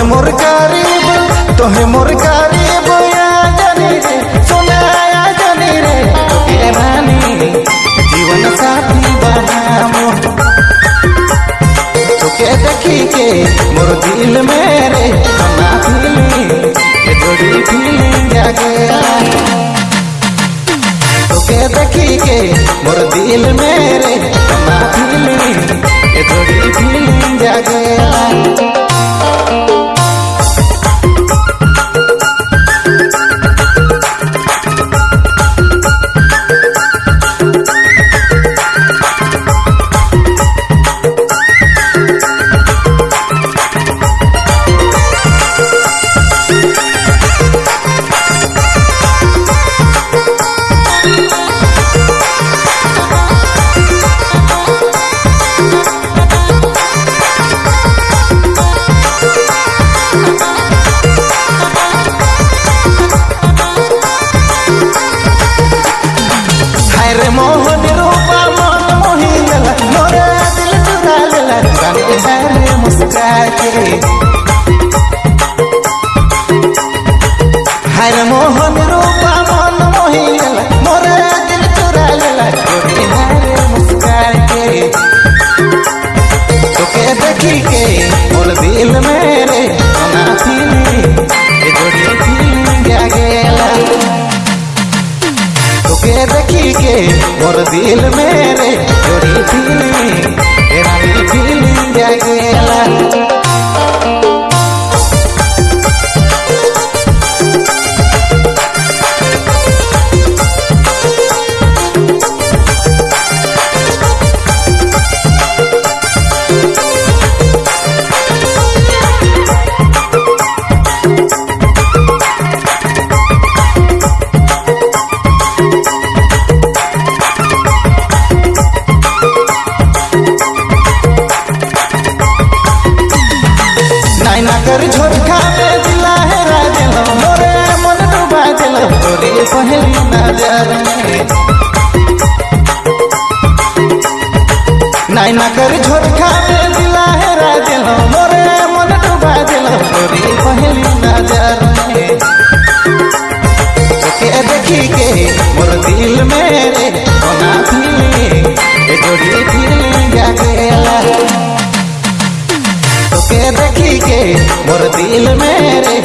तोहे मोर करीब, तोहे मोर करीब आ जानी रे, सोना जानी रे तोके रानी, जीवन साथी बनामो। तोके देखी के मोर दिल मेरे ना फीलिंग ये जोड़ी फीलिंग जागे तोके देखी के मोर दिल मेरे ना फीलिंग ये जोड़ी फीलिंग जागे मोहन रूपा मन मोही मोरे दिल चुरा लेला रानी है मुस्का के हाय मोहन रूपा मन मोही लेला मोरे दिल चुरा लेला जोड़ी है मुस्का के देखी के मोर दिल मेरे मोर दिल मेरे तोरी पहली नज़र नाइना कर झोटका में दिला है राजलो मोरे मन डुबा दिलो तोरी पहली नज़र में देखी के मोर दिल मेरे होना फीलिंग ये जोड़ी फीलिंग जागेला तोके देखी के मोर दिल मेरे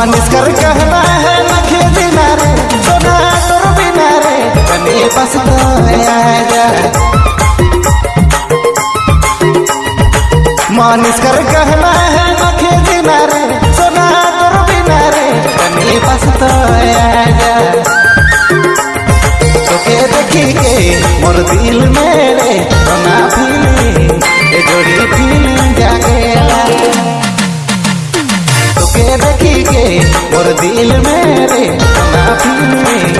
मानिस कर कहना है नखे रे सोना बिना रे मानिस कर कहना है दिल मेरे ना फीलिंग